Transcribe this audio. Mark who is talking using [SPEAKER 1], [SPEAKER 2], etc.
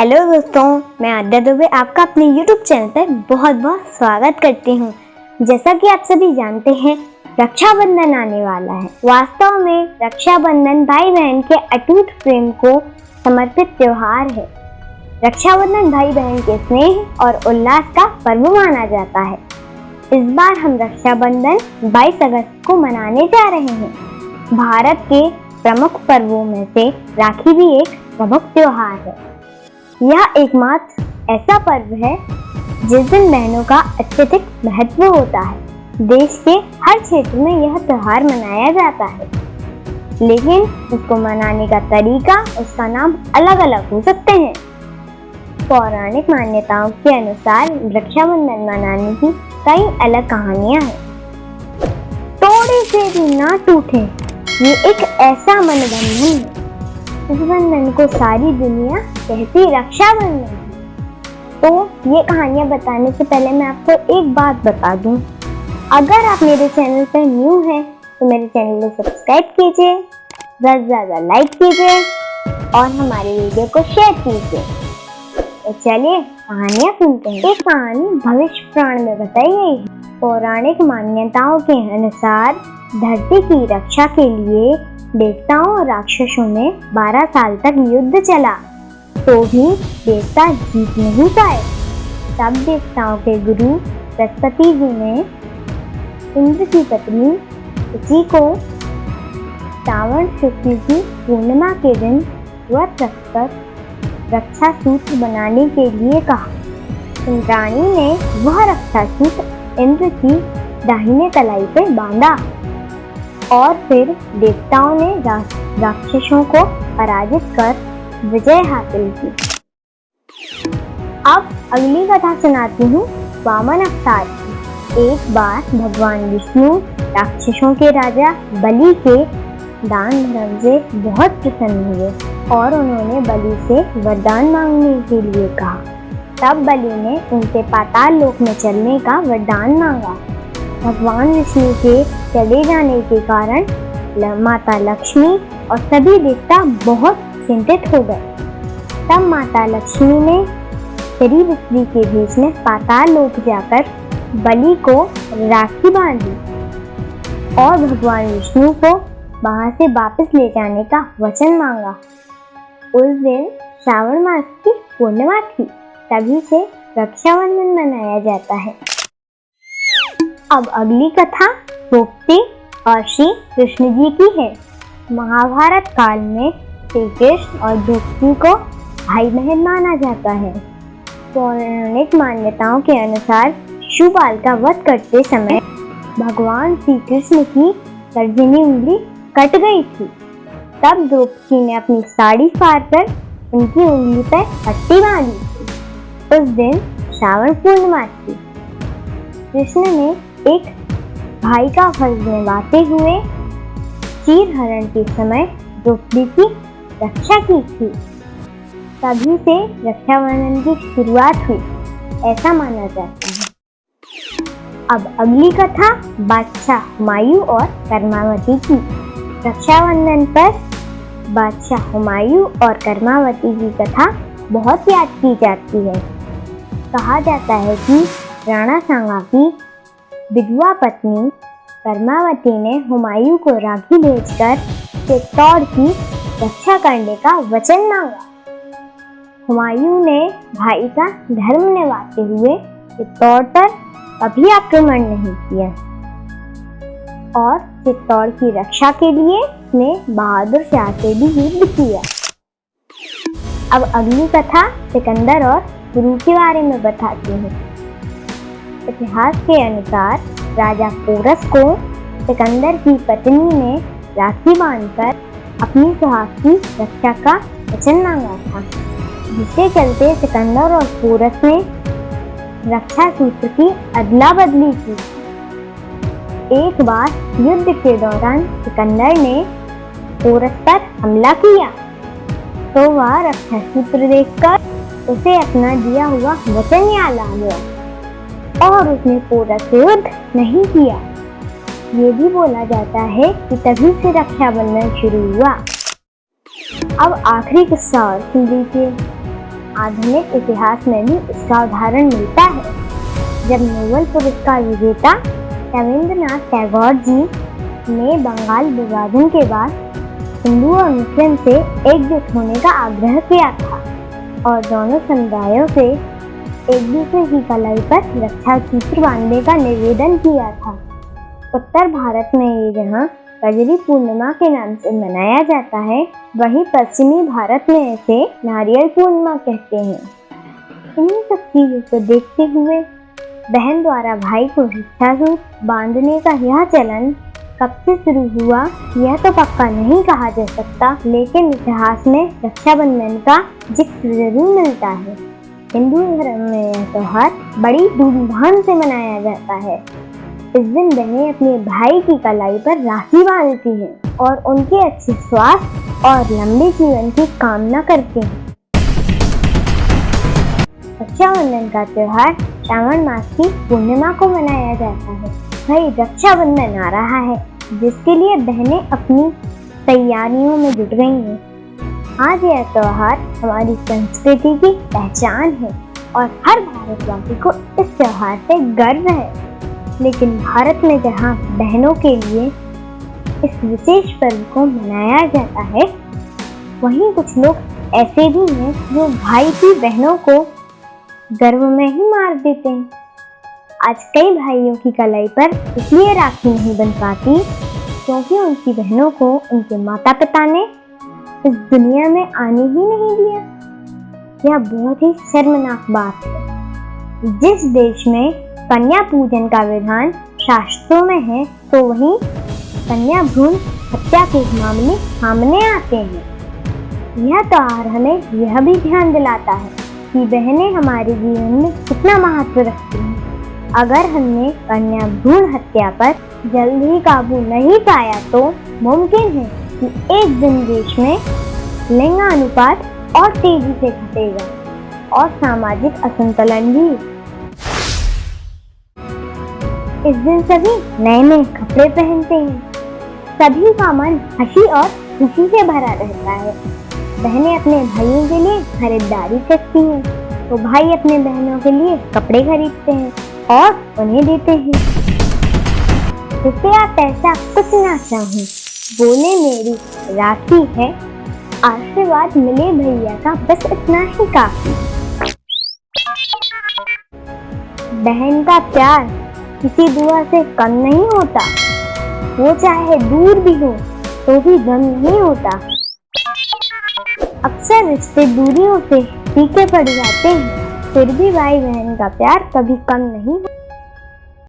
[SPEAKER 1] Hello दोस्तों, मैं आद्या दुबे आपका अपने यूट्यूब चैनल पर बहुत बहुत स्वागत करती हूँ। जैसा कि आप सभी जानते हैं, रक्षाबंधन आने वाला है। वास्तव में रक्षाबंधन भाई बहन के अटूट प्रेम को समर्पित त्यौहार है। रक्षाबंधन भाई बहन के स्नेह और उल्लास का पर्व माना जाता है। इस बार हम रक्षाबंधन 22 अगस्त को मनाने जा रहे हैं। भारत के प्रमुख पर्वों में से राखी भी एक प्रमुख त्योहार है। यह एकमात्र ऐसा पर्व है, जिस दिन बहनों का अत्यधिक महत्व होता है। देश के हर क्षेत्र में यह त्योहार मनाया जाता है। लेकिन इसको मनाने का तरीका, उसका नाम अलग अलग हो सकते हैं। पौराणिक मान्यताओं के अनुसार रक्षाबंधन मनाने की कई अलग कहानियाँ हैं। थोड़े से भी ना टूटे, ये एक ऐसा मनोबंधन है इस बंधन को सारी दुनिया कहती रक्षाबंधन। तो ये कहानियाँ बताने से पहले मैं आपको एक बात बता दूँ। अगर आप मेरे चैनल पर न्यू हैं तो मेरे चैनल को सब्सक्राइब कीजिए, ज़्यादा ज़्यादा लाइक कीजिए और हमारे वीडियो को शेयर कीजिए। तो चलिए कहानियाँ सुनते हैं। एक कहानी भविष्य प्राण में बताई गई है। पौराणिक मान्यताओं के अनुसार धरती की रक्षा के लिए देवताओं और राक्षसों में 12 साल तक युद्ध चला। तो भी देवता जीत नहीं पाए। तब देवताओं के गुरु बृहस्पति जी ने इंद्र की पत्नी उसी को श्रावण शुक्ल की पूर्णिमा के दिन व्रत रखकर रक्षा सूत्र बनाने के लिए कहा। इंद्राणी ने वह रक्षा सूत्र इंद्र की दाहिने कलाई पर बांधा। और फिर देवताओं ने राक्षसों को पराजित कर विजय हासिल की। अब अगली कथा सुनाती हूँ वामन अवतार की। एक बार भगवान विष्णु राक्षसों के राजा बलि के दान धर्म से बहुत प्रसन्न हुए और उन्होंने बलि से वरदान मांगने के लिए कहा। तब बलि ने उनसे पाताल लोक में चलने का वरदान मांगा। भगवान विष्णु के चले जाने के कारण माता लक्ष्मी और सभी देवता बहुत चिंतित हो गए। तब माता लक्ष्मी ने गरीब स्त्री के बीच में पाताल लोक जाकर बलि को राखी बांधी और भगवान विष्णु को वहाँ से वापस ले जाने का वचन मांगा। उस दिन श्रावण मास की पूर्णिमा थी, तभी से रक्षाबंधन मनाया जाता है। अब अगली कथा गोप्ती और श्री कृष्ण जी की है। महाभारत काल में श्री कृष्ण और द्रौपदी को भाई बहन माना जाता है। पौराणिक मान्यताओं के अनुसार शिवपाल का वध करते समय भगवान श्री कृष्ण की तर्जनी उंगली कट गई थी। तब द्रौपदी ने अपनी साड़ी फाड़ कर उनकी उंगली पर पट्टी बांधी। उस दिन श्रावण पूर्णिमा थी। कृष्ण ने एक भाई का फ़र्ज़ निभाते हुए चीर हरण के समय द्रौपदी की रक्षा की थी। तभी से रक्षाबंधन की शुरुआत हुई, ऐसा माना जाता है। अब अगली कथा बादशाह हुमायूं और कर्मावती की। रक्षाबंधन पर बादशाह हुमायूं और कर्मावती की कथा बहुत याद की जाती है। कहा जाता है कि राणा सांगा की विधवा पत्नी कर्मावती ने हुमायूं को राखी भेजकर चित्तौड़ की रक्षा करने का वचन मांगा। हुमायूं ने भाई का धर्म निभाते हुए चित्तौड़ पर कभी आक्रमण नहीं किया और चित्तौड़ की रक्षा के लिए उसने बहादुर शाह से भी युद्ध किया। अब अगली कथा सिकंदर और गुरु के बारे में बताती हूँ। इतिहास के अनुसार राजा पोरस को सिकंदर की पत्नी ने राखी बांधकर अपनी सुहाग की रक्षा का वचन मांगा था। जिसके चलते सिकंदर और पोरस ने रक्षा सूत्र की अदला बदली की। एक बार युद्ध के दौरान सिकंदर ने पोरस पर हमला किया। तो वह रक्षा सूत्र देखकर उसे अपना दिया हुआ वचन याद आ गया। और उसने पूरा युद्ध नहीं किया। ये भी बोला जाता है कि तभी से रक्षाबंधन शुरू हुआ। अब आखिरी किस्सा और सुन लीजिए। आधुनिक इतिहास में भी इसका उदाहरण मिलता है। जब नोबेल पुरस्कार विजेता रविंद्रनाथ टैगोर जी ने बंगाल विभाजन के बाद हिंदू और मुस्लिम से एकजुट होने का आग्रह किया था और दोनों समुदायों से एक दूसरे की कलाई पर रक्षा सूत्र बांधने का निवेदन किया था। उत्तर भारत में ये जहाँ कजरी पूर्णिमा के नाम से मनाया जाता है। वहीं पश्चिमी भारत में इसे नारियल पूर्णिमा कहते हैं। इन्हीं सब चीज़ों को देखते हुए बहन द्वारा भाई को शिक्षा बांधने का यह चलन कब से शुरू हुआ, यह तो पक्का नहीं कहा जा सकता, लेकिन इतिहास में रक्षाबंधन का ज़िक्र ज़रूर मिलता है। हिंदू धर्म में यह त्यौहार बड़ी धूमधाम से मनाया जाता है। इस दिन बहनें अपने भाई की कलाई पर राखी बांधती हैं और उनके अच्छे स्वास्थ्य और लंबे जीवन की कामना करती हैं। रक्षाबंधन का त्यौहार श्रावण मास की पूर्णिमा को मनाया जाता है। भाई रक्षाबंधन आ रहा है, जिसके लिए बहनें अपनी तैयारियों में जुट गई हैं। आज यह त्यौहार हमारी संस्कृति की पहचान है और हर भारतवासी को इस त्यौहार से गर्व है। लेकिन भारत में जहाँ बहनों के लिए इस विशेष पर्व को मनाया जाता है, वहीं कुछ लोग ऐसे भी हैं जो भाई की बहनों को गर्व में ही मार देते हैं। आज कई भाइयों की कलाई पर इसलिए राखी नहीं बन पाती क्योंकि उनकी बहनों को उनके माता पिता ने इस दुनिया में आने ही नहीं दिया। यह बहुत ही शर्मनाक बात है। जिस देश में कन्या पूजन का विधान शास्त्रों में है तो वहीं कन्या भ्रूण हत्या के मामले सामने आते हैं। यह त्योहार हमें यह भी ध्यान दिलाता है कि बहनें हमारे जीवन में कितना महत्व रखती हैं। अगर हमने कन्या भ्रूण हत्या पर जल्द ही काबू नहीं पाया तो मुमकिन है एक दिन देश में लिंगानुपात और तेज़ी से घटेगा और सामाजिक असंतुलन भी। इस दिन सभी नए नए कपड़े पहनते हैं। सभी का मन हँसी और खुशी से भरा रहता है। बहनें अपने भाइयों के लिए खरीदारी करती हैं। तो भाई अपने बहनों के लिए कपड़े खरीदते हैं और उन्हें देते हैं। रुपया पैसा कुछ ना चाहूँ। बोले, मेरी राखी है। आशीर्वाद मिले भैया का, बस इतना ही काफ़ी बहन का प्यार किसी दुआ से कम नहीं होता। वो चाहे दूर भी हो तो भी गम नहीं होता। अक्सर रिश्ते दूरियों से फीके पड़ जाते हैं, फिर भी भाई बहन का प्यार कभी कम नहीं होता।